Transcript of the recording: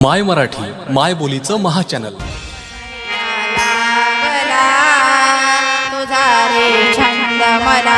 माय मराठी माय बोलीचं महाचॅनल. लागला तुझा रे छंद मला